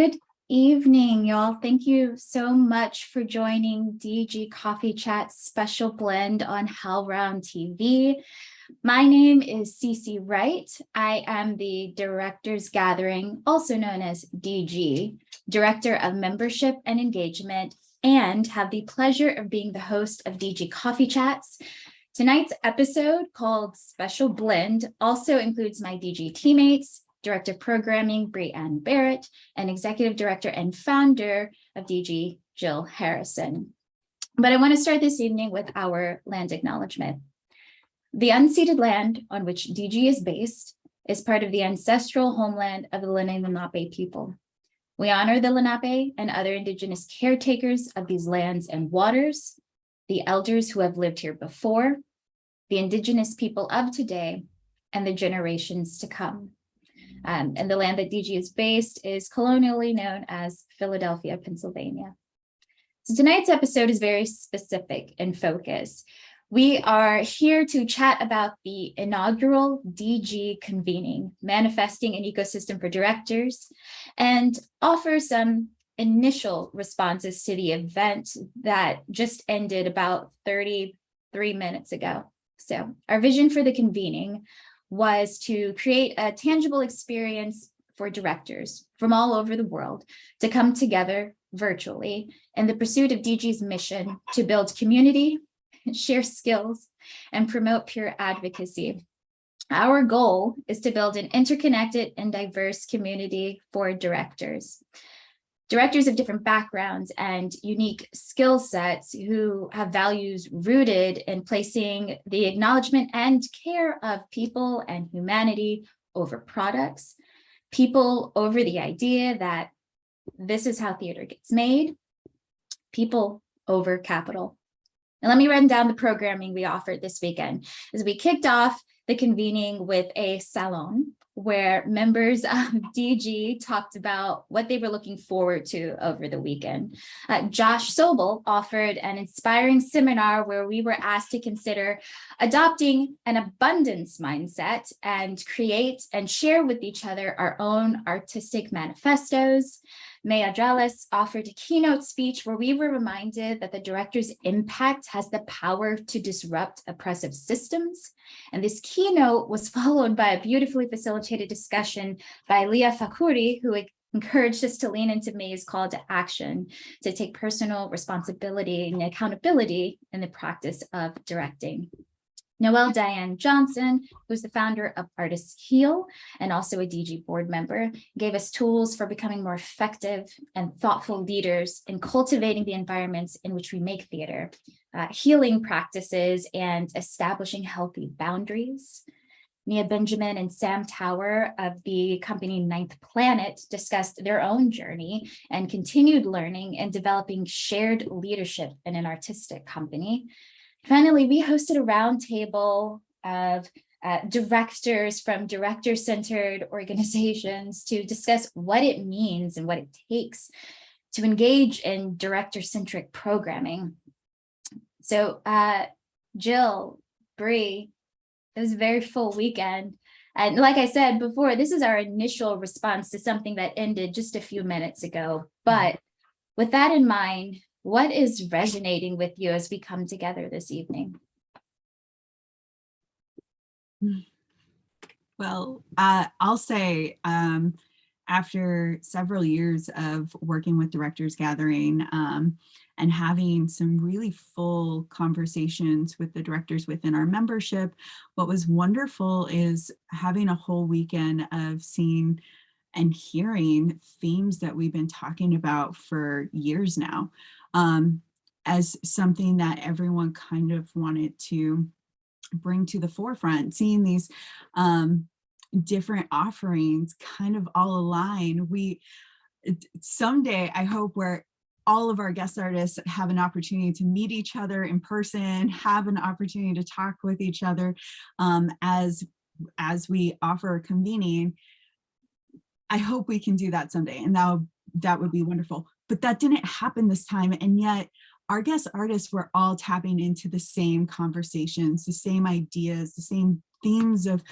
Good evening, y'all. Thank you so much for joining DG Coffee Chat special blend on HowlRound TV. My name is Cece Wright. I am the Directors Gathering, also known as DG, Director of Membership and Engagement, and have the pleasure of being the host of DG Coffee Chats. Tonight's episode called Special Blend also includes my DG teammates, Director of Programming, Brie Ann Barrett, and Executive Director and Founder of DG, Jill Harrison. But I want to start this evening with our land acknowledgement. The unceded land on which DG is based is part of the ancestral homeland of the Lenni Lenape people. We honor the Lenape and other indigenous caretakers of these lands and waters, the elders who have lived here before, the indigenous people of today, and the generations to come. Um, and the land that DG is based is colonially known as Philadelphia, Pennsylvania. So tonight's episode is very specific in focus. We are here to chat about the inaugural DG convening, manifesting an ecosystem for directors, and offer some initial responses to the event that just ended about 33 minutes ago. So our vision for the convening was to create a tangible experience for directors from all over the world to come together virtually in the pursuit of DG's mission to build community, share skills, and promote peer advocacy. Our goal is to build an interconnected and diverse community for directors directors of different backgrounds and unique skill sets who have values rooted in placing the acknowledgement and care of people and humanity over products, people over the idea that this is how theater gets made, people over capital. And let me run down the programming we offered this weekend as we kicked off the convening with a salon where members of DG talked about what they were looking forward to over the weekend. Uh, Josh Sobel offered an inspiring seminar where we were asked to consider adopting an abundance mindset and create and share with each other our own artistic manifestos. Maya Dralis offered a keynote speech where we were reminded that the director's impact has the power to disrupt oppressive systems. And this keynote was followed by a beautifully facilitated discussion by Leah Fakuri, who encouraged us to lean into May's call to action, to take personal responsibility and accountability in the practice of directing. Noelle Diane Johnson, who's the founder of Artists Heal and also a DG board member, gave us tools for becoming more effective and thoughtful leaders in cultivating the environments in which we make theater, uh, healing practices, and establishing healthy boundaries. Nia Benjamin and Sam Tower of the company Ninth Planet discussed their own journey and continued learning and developing shared leadership in an artistic company. Finally, we hosted a roundtable of uh, directors from director-centered organizations to discuss what it means and what it takes to engage in director-centric programming. So uh, Jill, Bree, it was a very full weekend. And like I said before, this is our initial response to something that ended just a few minutes ago. But with that in mind, what is resonating with you as we come together this evening? Well, uh, I'll say um, after several years of working with Directors Gathering um, and having some really full conversations with the directors within our membership, what was wonderful is having a whole weekend of seeing and hearing themes that we've been talking about for years now um, as something that everyone kind of wanted to bring to the forefront, seeing these um, different offerings kind of all align. We someday, I hope, where all of our guest artists have an opportunity to meet each other in person, have an opportunity to talk with each other um, as as we offer convening. I hope we can do that someday, and that that would be wonderful but that didn't happen this time. And yet our guest artists were all tapping into the same conversations, the same ideas, the same themes of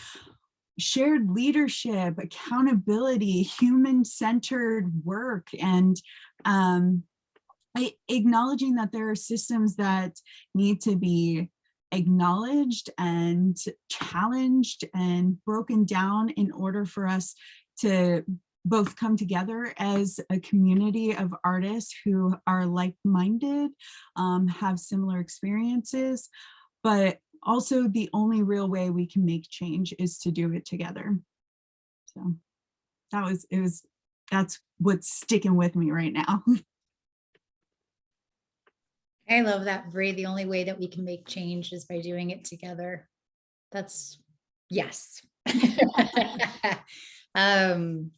shared leadership, accountability, human-centered work, and um, I- acknowledging that there are systems that need to be acknowledged and challenged and broken down in order for us to both come together as a community of artists who are like-minded, um, have similar experiences, but also the only real way we can make change is to do it together. So that was, it was, that's what's sticking with me right now. I love that, Bree. The only way that we can make change is by doing it together. That's, yes. Um,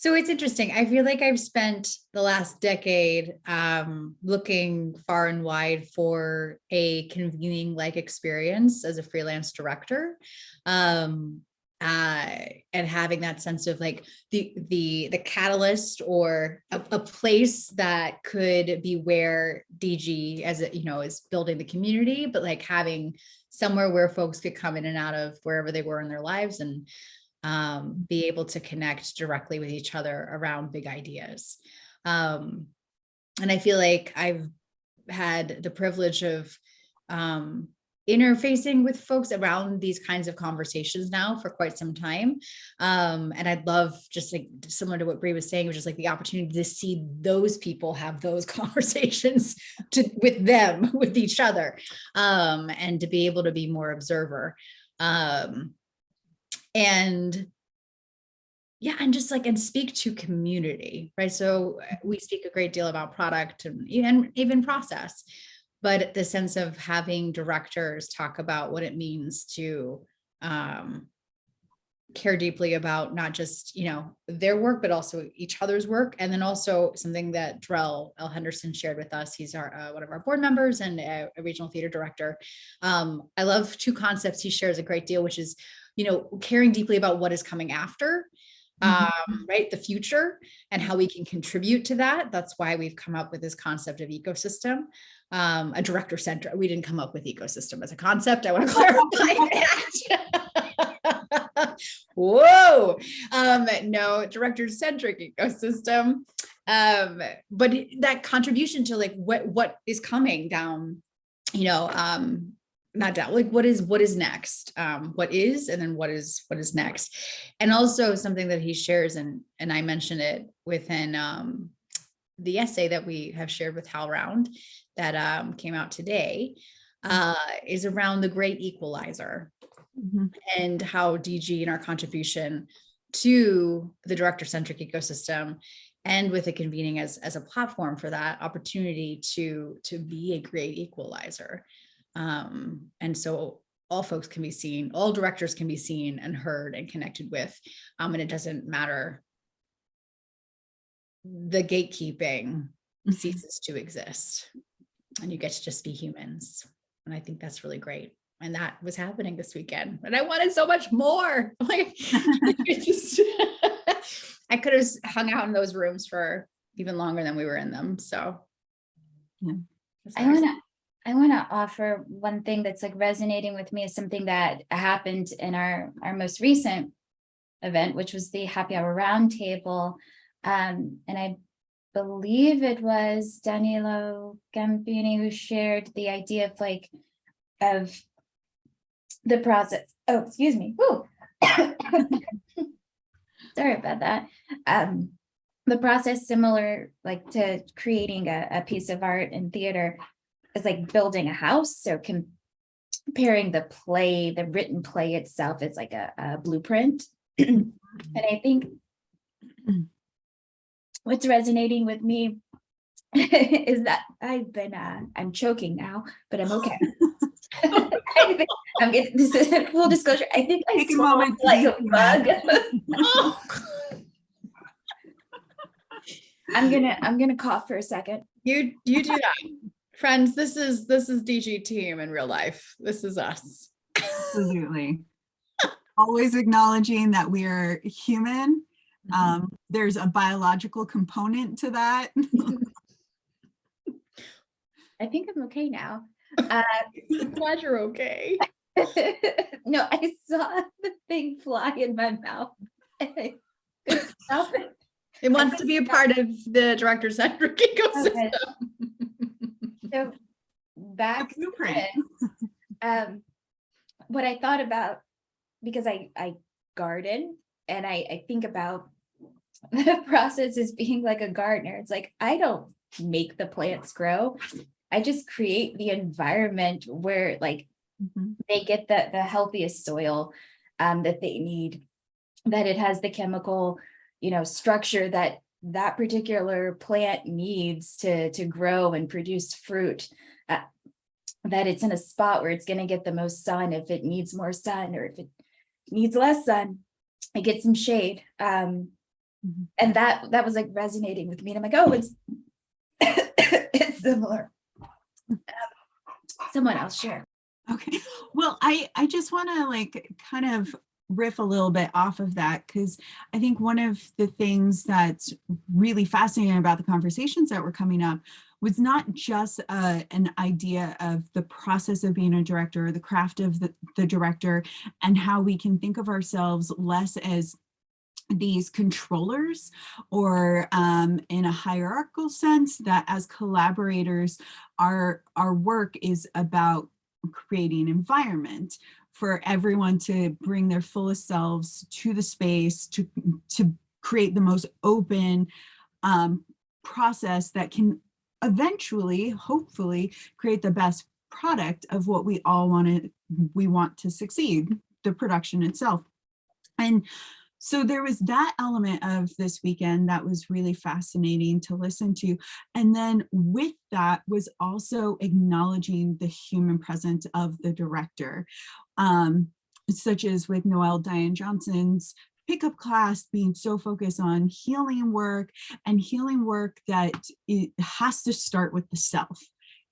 so it's interesting. I feel like I've spent the last decade um, looking far and wide for a convening like experience as a freelance director. Um, uh, and having that sense of like the the the catalyst or a, a place that could be where DG as it you know is building the community, but like having somewhere where folks could come in and out of wherever they were in their lives and um, be able to connect directly with each other around big ideas. Um, and I feel like I've had the privilege of um, interfacing with folks around these kinds of conversations now for quite some time. Um, and I'd love just like similar to what Brie was saying, which is like the opportunity to see those people have those conversations to, with them, with each other, um, and to be able to be more observer. Um, and yeah, and just like, and speak to community, right? So uh, we speak a great deal about product and even, even process, but the sense of having directors talk about what it means to um, care deeply about not just, you know, their work, but also each other's work. And then also something that Drell L. Henderson shared with us. He's our uh, one of our board members and a, a regional theater director. Um, I love two concepts he shares a great deal, which is, you know, caring deeply about what is coming after um, right? The future and how we can contribute to that. That's why we've come up with this concept of ecosystem, um, a director center. We didn't come up with ecosystem as a concept. I want to clarify that. Whoa, um, no, director centric ecosystem. Um, but that contribution to like what what is coming down, you know, um, not down like what is what is next? Um what is and then what is what is next? And also something that he shares and and i mentioned it within um the essay that we have shared with HowlRound that um came out today uh is around the great equalizer Mhm. and how dg and our contribution to the director centric ecosystem and with the convening as as a platform for that opportunity to to be a great equalizer um, and so all folks can be seen, all directors can be seen and heard and connected with. Um, and it doesn't matter. The gatekeeping ceases to exist and you get to just be humans. And I think that's really great. And that was happening this weekend. And I wanted so much more. Like just I could have hung out in those rooms for even longer than we were in them. So Yeah. I want to I want to offer one thing that's like resonating with me is something that happened in our our most recent event, which was the happy hour roundtable. Um, and I believe it was Danilo Gambini who shared the idea of like of the process. Oh, excuse me. Sorry about that. Um, the process similar like to creating a, a piece of art in theater is like building a house. So comparing the play, the written play itself is like a, a blueprint. and I think what's resonating with me is that I've been, uh, I'm choking now, but I'm okay. I think I'm getting, this is full disclosure. I think I Take a swallowed moment like a take a bug. I'm gonna, I'm gonna cough for a second. You you do that. Friends, this is this is DG team in real life. This is us. Absolutely. Always acknowledging that we are human. Um, there's a biological component to that. I think I'm okay now. Uh, Glad you're okay. No, I saw the thing fly in my mouth. and I couldn't stop it. It wants to be a part of the director's centric ecosystem. So back this, um, what I thought about, because I, I garden and I, I think about the process as being like a gardener. It's like, I don't make the plants grow. I just create the environment where like Mhm. they get the, the healthiest soil um, that they need, that it has the chemical, you know, structure that that particular plant needs to, to grow and produce fruit. uh, that it's in a spot where it's gonna get the most sun, if it needs more sun, or if it needs less sun, it gets some shade. Um, Mhm. and that, that was like resonating with me. And I'm like, oh, it's, it's similar. Um, Someone else share. Okay, well, I, I just want to like kind of riff a little bit off of that because I think one of the things that's really fascinating about the conversations that were coming up was not just uh, an idea of the process of being a director or the craft of the, the director and how we can think of ourselves less as these controllers or um, in a hierarchical sense that as collaborators our our work is about creating environment for everyone to bring their fullest selves to the space to to create the most open um, process that can eventually hopefully create the best product of what we all want to we want to succeed the production itself. And so there was that element of this weekend that was really fascinating to listen to. And then with that was also acknowledging the human presence of the director, um, such as with Noelle Diane Johnson's pickup class being so focused on healing work and healing work that it has to start with the self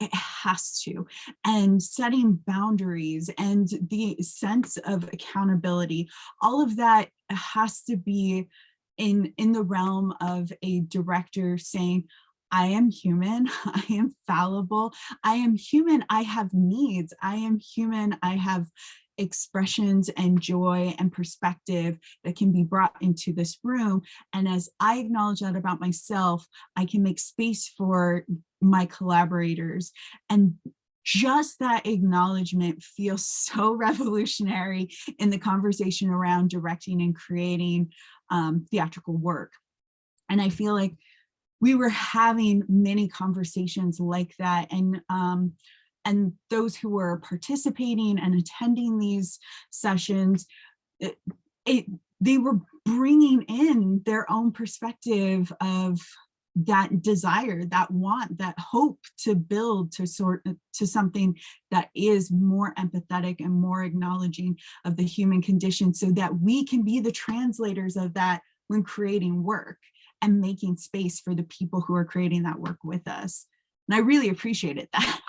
it has to and setting boundaries and the sense of accountability all of that has to be in in the realm of a director saying I am human, I am fallible, I am human, I have needs, I am human, I have expressions and joy and perspective that can be brought into this room. And as I acknowledge that about myself, I can make space for my collaborators. And just that acknowledgement feels so revolutionary in the conversation around directing and creating um, theatrical work. And I feel like we were having many conversations like that. And um, and those who were participating and attending these sessions, it, it, they were bringing in their own perspective of that desire, that want, that hope to build to sort uh, to something that is more empathetic and more acknowledging of the human condition so that we can be the translators of that when creating work and making space for the people who are creating that work with us. And I really appreciated that.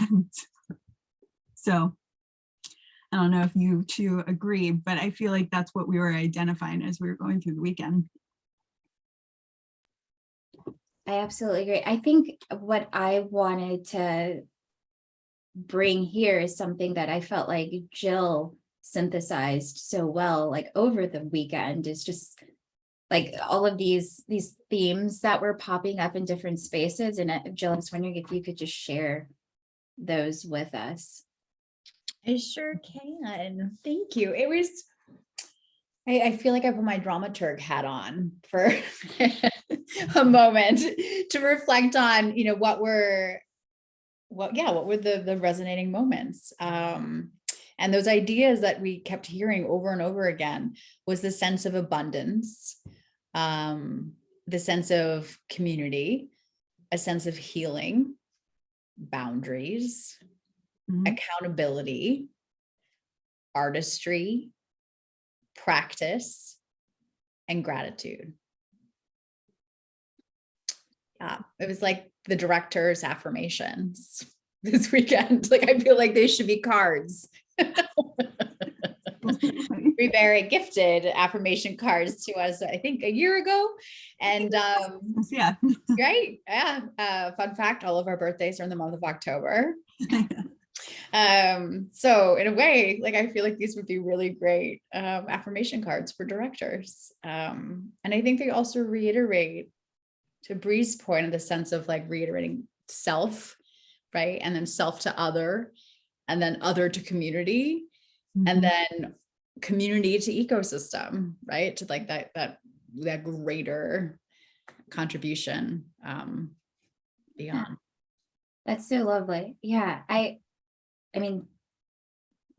So I don't know if you two agree, but I feel like that's what we were identifying as we were going through the weekend. I absolutely agree. I think what I wanted to bring here is something that I felt like Jill synthesized so well, like over the weekend is just like all of these these themes that were popping up in different spaces. And uh, Jill, I was wondering if you could just share those with us. I sure can. Thank you. It was, I, I feel like I put my dramaturg hat on for a moment to reflect on, you know, what were, what, yeah, what were the, the resonating moments? Um, and those ideas that we kept hearing over and over again was the sense of abundance, um, the sense of community, a sense of healing, boundaries, Mhm. accountability, artistry, practice, and gratitude. Yeah, it was like the director's affirmations this weekend. Like, I feel like they should be cards. We very gifted affirmation cards to us, I think, a year ago. And um, yeah. right, yeah. Uh, fun fact: all of our birthdays are in the month of October. Um, so in a way, like I feel like these would be really great um, affirmation cards for directors. Um, and I think they also reiterate to Bree's point in the sense of like reiterating self, right? And then self to other, and then other to community, and Mhm. then community to ecosystem, right? To like that that that greater contribution um beyond. That's so lovely. Yeah, I, I mean,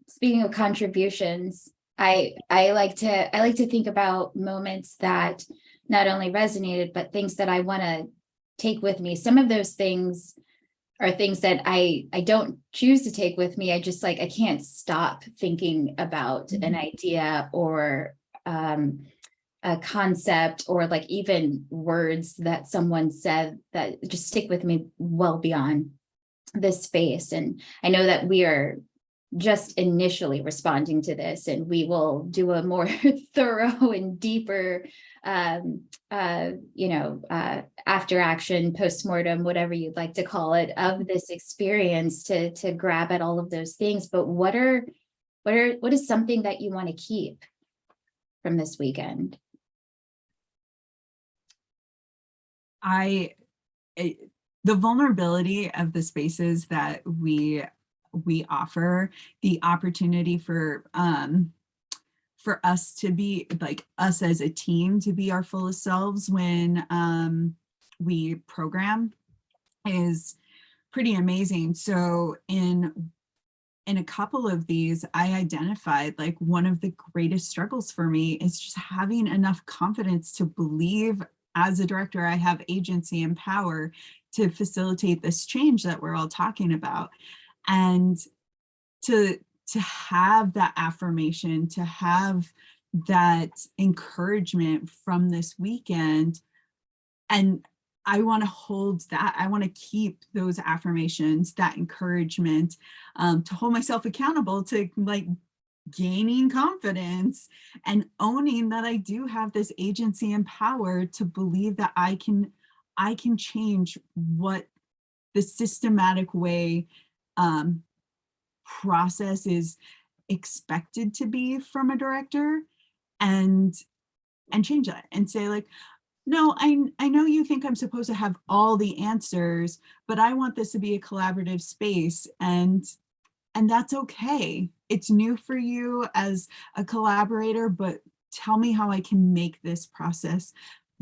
speaking of contributions, I, I like to, I like to think about moments that not only resonated, but things that I want to take with me. Some of those things are things that I, I don't choose to take with me. I just like, I can't stop thinking about an idea or um, a concept or like even words that someone said that just stick with me well beyond this space. And I know that we are just initially responding to this and we will do a more thorough and deeper um uh you know uh after action postmortem whatever you'd like to call it of this experience to to grab at all of those things but what are what are what is something that you want to keep from this weekend I, the vulnerability of the spaces that we, we offer, the opportunity for, um, for us to be, like, us as a team to be our fullest selves when, um, we program is pretty amazing. So in, in a couple of these, I identified like one of the greatest struggles for me is just having enough confidence to believe as a director, I have agency and power to facilitate this change that we're all talking about. And to, to have that affirmation, to have that encouragement from this weekend. And I want to hold that. I want to keep those affirmations, that encouragement, um, to hold myself accountable to like gaining confidence and owning that I do have this agency and power to believe that I can I can change what the systematic way um, process is expected to be from a director and and change that and say like no I, I know you think i'm supposed to have all the answers but i want this to be a collaborative space and and that's okay. It's new for you as a collaborator, but tell me how I can make this process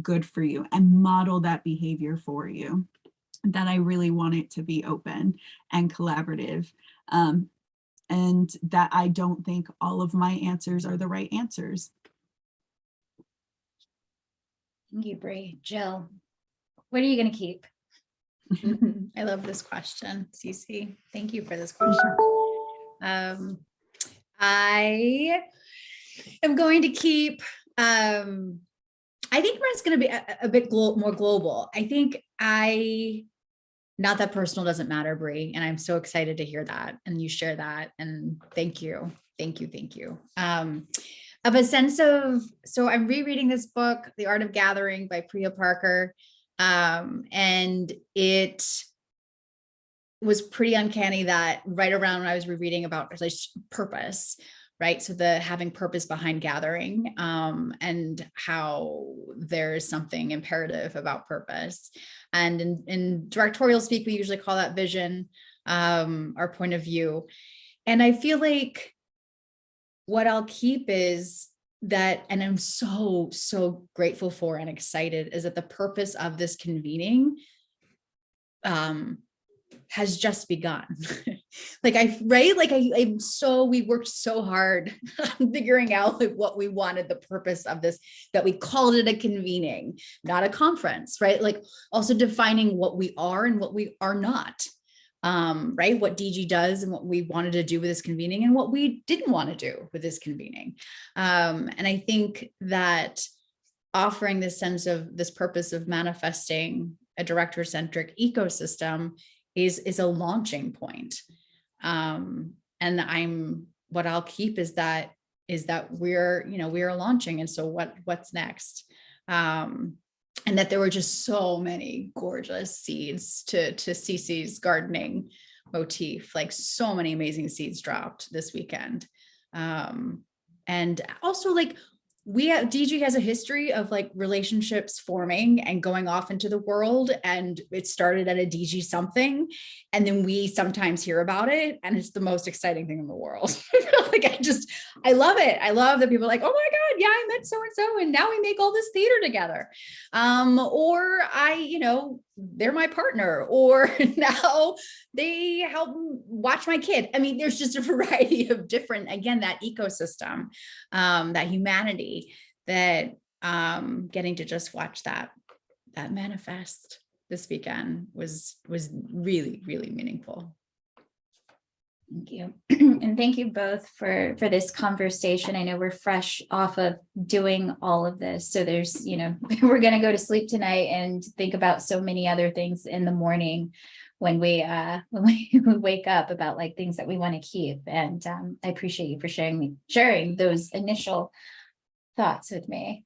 good for you and model that behavior for you. That I really want it to be open and collaborative. Um, and that I don't think all of my answers are the right answers. thank you Bree. Jill what are you going to keep I love this question, Cece. Thank you for this question. Um, I am going to keep, um, I think mine's going to be a, a bit glo more global. I think I, not that personal doesn't matter, Bree, and I'm so excited to hear that and you share that. And thank you, thank you, thank you. Um, of a sense of, so I'm rereading this book, The Art of Gathering by Priya Parker. Um, and it was pretty uncanny that right around when I was rereading about purpose, right? So the having purpose behind gathering um, and how there's something imperative about purpose. And in, in directorial speak, we usually call that vision, um, our point of view. And I feel like what I'll keep is that, and I'm so, so grateful for and excited is that the purpose of this convening um, has just begun. like I, right? Like I, I'm so, we worked so hard figuring out like what we wanted the purpose of this, that we called it a convening, not a conference, right? Like also defining what we are and what we are not um, right? What DG does and what we wanted to do with this convening and what we didn't want to do with this convening. Um, and I think that offering this sense of this purpose of manifesting a director-centric ecosystem is, is a launching point. Um, and I'm, what I'll keep is that, is that we're, you know, we're launching. And so what, what's next? Um, and that there were just so many gorgeous seeds to to Cece's gardening motif, like so many amazing seeds dropped this weekend. Um, and also like we have DG has a history of like relationships forming and going off into the world. And it started at a DG something. And then we sometimes hear about it. And it's the most exciting thing in the world. like I just, I love it. I love that people are like, oh my God, yeah, I met so-and-so and now we make all this theater together. Um, or I, you know, they're my partner or now they help watch my kid. I mean, there's just a variety of different, again, that ecosystem, um, that humanity that um, getting to just watch that, that manifest this weekend was, was really, really meaningful. Thank you. And thank you both for, for this conversation. I know we're fresh off of doing all of this. So there's, you know, we're going to go to sleep tonight and think about so many other things in the morning when we, uh, when we wake up about like things that we want to keep. And um, I appreciate you for sharing me, sharing those initial thoughts with me.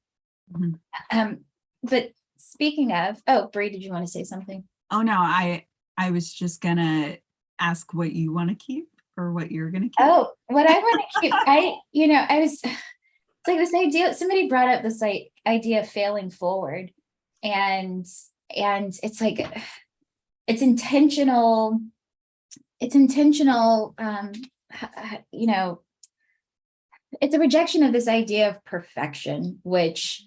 Mhm. Um, but speaking of, oh, Bree, did you want to say something? Oh, no, I, I was just gonna ask what you want to keep or what you're gonna keep. Oh, what I want to keep, I, you know, I was, it's like this idea, somebody brought up this like idea of failing forward. And, and it's like, it's intentional, it's intentional, um, you know, it's a rejection of this idea of perfection, which,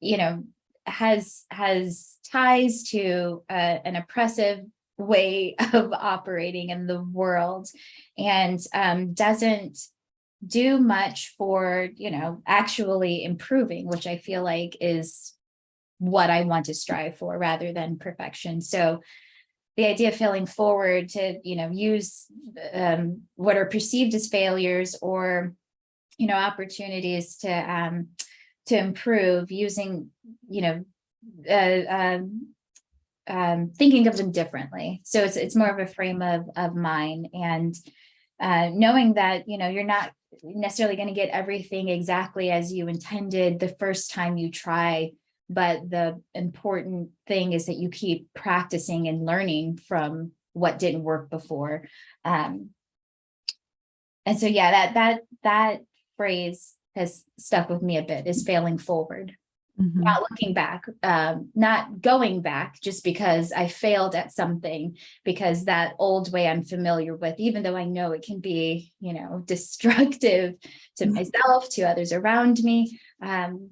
you know, has, has ties to uh, an oppressive way of operating in the world and um, doesn't do much for, you know, actually improving, which I feel like is what I want to strive for rather than perfection. So the idea of failing forward to, you know, use um, what are perceived as failures or, you know, opportunities to um, to improve using, you know, uh, um, um, thinking of them differently. So it's it's more of a frame of of mind and uh, knowing that you know you're not necessarily going to get everything exactly as you intended the first time you try, but the important thing is that you keep practicing and learning from what didn't work before. Um, and so yeah, that that that phrase has stuck with me a bit is failing forward Mhm. not looking back, um, not going back just because I failed at something, because that old way I'm familiar with, even though I know it can be, you know, destructive to Mhm. myself, to others around me, um,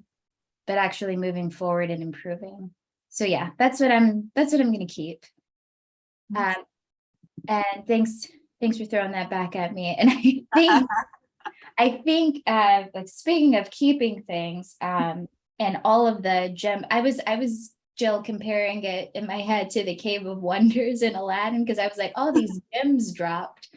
but actually moving forward and improving. So yeah, that's what I'm, that's what I'm gonna keep. Nice. Um, and thanks, thanks for throwing that back at me. And I think I think, uh, like speaking of keeping things, um, and all of the gem, I was, I was Jill comparing it in my head to the Cave of Wonders in Aladdin, because I was like, all these gems dropped,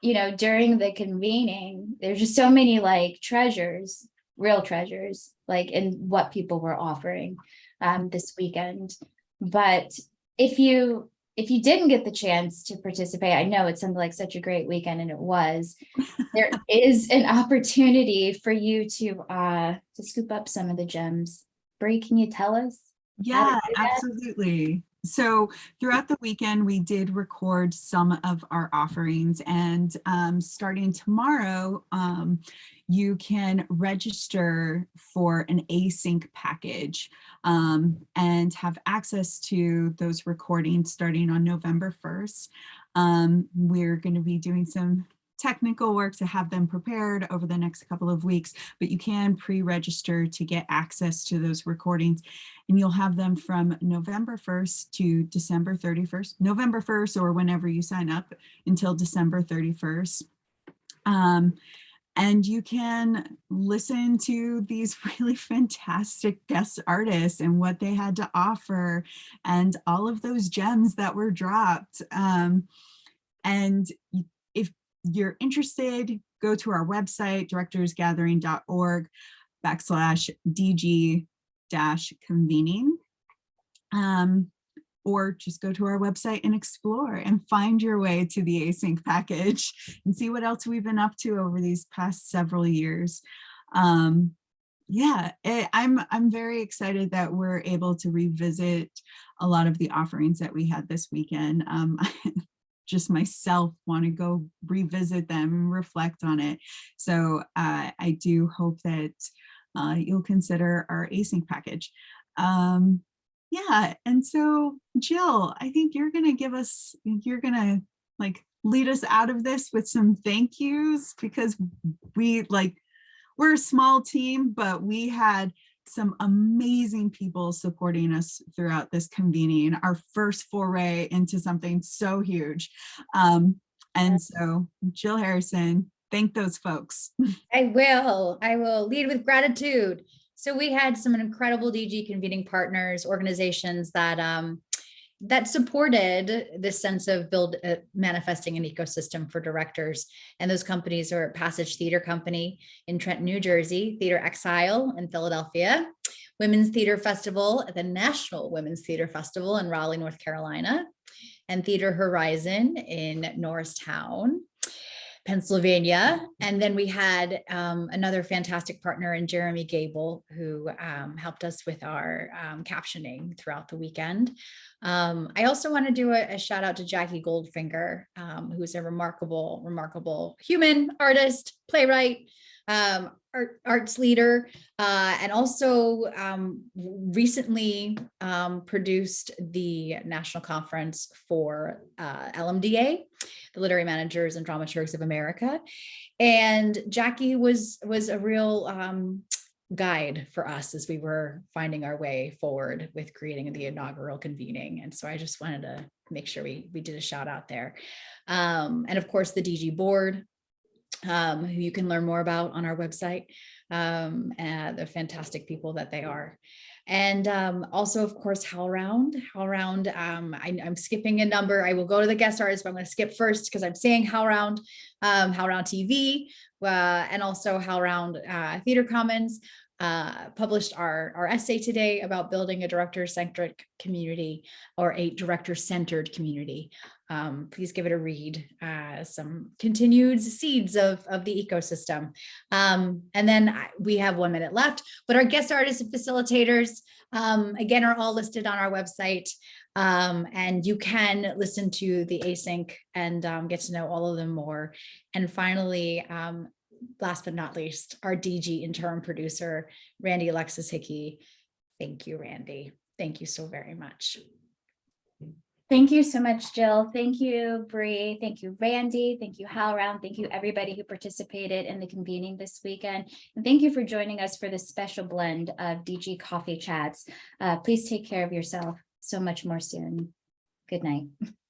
you know, during the convening. There's just so many like treasures, real treasures, like in what people were offering um, this weekend. But if you, if you didn't get the chance to participate, I know it sounded like such a great weekend and it was, there is an opportunity for you to uh to scoop up some of the gems. Brie, can you tell us? Yeah, absolutely. So throughout the weekend, we did record some of our offerings and um, starting tomorrow, um, you can register for an async package um, and have access to those recordings starting on November 1st. Um, we're going to be doing some technical work to have them prepared over the next couple of weeks, but you can pre-register to get access to those recordings and you'll have them from November 1st to December 31st, November 1st or whenever you sign up until December 31st. Um, and you can listen to these really fantastic guest artists and what they had to offer and all of those gems that were dropped. Um, and if you're interested, go to our website, directorsgathering.org backslash DG dash convening. Um, or just go to our website and explore and find your way to the async package and see what else we've been up to over these past several years. Um, yeah, eh, I'm I'm very excited that we're able to revisit a lot of the offerings that we had this weekend. Um, just myself want to go revisit them and reflect on it. So uh, I do hope that uh, you'll consider our async package. Um, yeah, and so Jill, I think you're gonna give us, you're gonna like lead us out of this with some thank yous because we like, we're a small team, but we had some amazing people supporting us throughout this convening, our first foray into something so huge. Um, and so Jill Harrison, thank those folks. I will. I will lead with gratitude. So we had some incredible DG convening partners, organizations that um, that supported this sense of build uh, manifesting an ecosystem for directors. And those companies are Passage Theater Company in Trenton, New Jersey, Theater Exile in Philadelphia, Women's Theater Festival the National Women's Theater Festival in Raleigh, North Carolina, and Theater Horizon in Norristown. Pennsylvania. And then we had um, another fantastic partner in Jeremy Gable, who um, helped us with our um, captioning throughout the weekend. Um, I also want to do a, a, shout out to Jackie Goldfinger, um, who's a remarkable, remarkable human artist, playwright, um, art, arts leader, uh, and also um, recently um, produced the national conference for uh, LMDA, the Literary Managers and Dramaturgs of America. And Jackie was, was a real um, guide for us as we were finding our way forward with creating the inaugural convening. And so I just wanted to make sure we, we did a shout out there. Um, and of course, the DG board, um, who you can learn more about on our website, um, and the fantastic people that they are. And um, also, of course, HowlRound. HowlRound, um, I, am skipping a number. I will go to the guest artist, but I'm going to skip first because I'm saying HowlRound, um, HowlRound TV, uh, and also HowlRound uh, Theater Commons uh, published our, our essay today about building a director-centric community or a director-centered community. Um, please give it a read, uh, some continued seeds of, of the ecosystem. Um, and then I, we have one minute left, but our guest artists and facilitators, um, again, are all listed on our website. Um, and you can listen to the async and um, get to know all of them more. And finally, um, last but not least, our DG interim producer, Randy Alexis Hickey. Thank you, Randy. Thank you so very much. Thank you so much, Jill. Thank you, Bree. Thank you, Randy. Thank you, HowlRound. Thank you, everybody who participated in the convening this weekend. And thank you for joining us for this special blend of DG Coffee Chats. Uh, please take care of yourself so much more soon. Good night.